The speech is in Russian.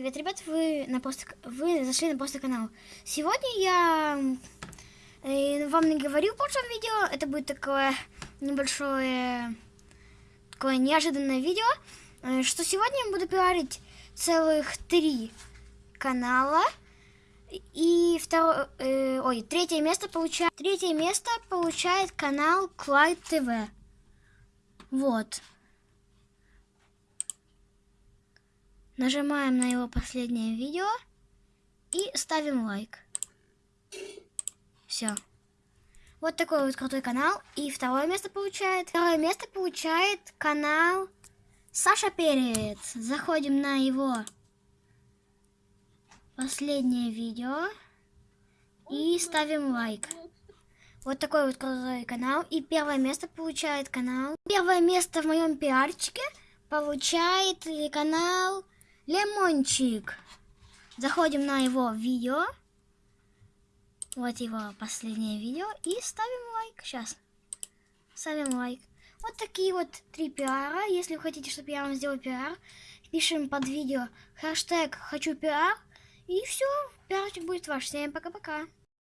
Привет, ребят, вы, на пост... вы зашли на пост канал. Сегодня я э, вам не говорю в прошлом видео, это будет такое небольшое, такое неожиданное видео, э, что сегодня я буду пиарить целых три канала. И второе, э, ой, третье место получает, третье место получает канал Клайд ТВ. Вот. Нажимаем на его последнее видео и ставим лайк. Все. Вот такой вот крутой канал. И второе место получает. Второе место получает канал Саша Перец. Заходим на его последнее видео и ставим лайк. Вот такой вот крутой канал. И первое место получает канал. Первое место в моем пиарчике получает канал Лемончик. Заходим на его видео. Вот его последнее видео. И ставим лайк. Сейчас. Ставим лайк. Вот такие вот три пиара. Если вы хотите, чтобы я вам сделал пиар, пишем под видео хэштег «Хочу пиар». И все, пиарчик будет ваш. Всем пока-пока.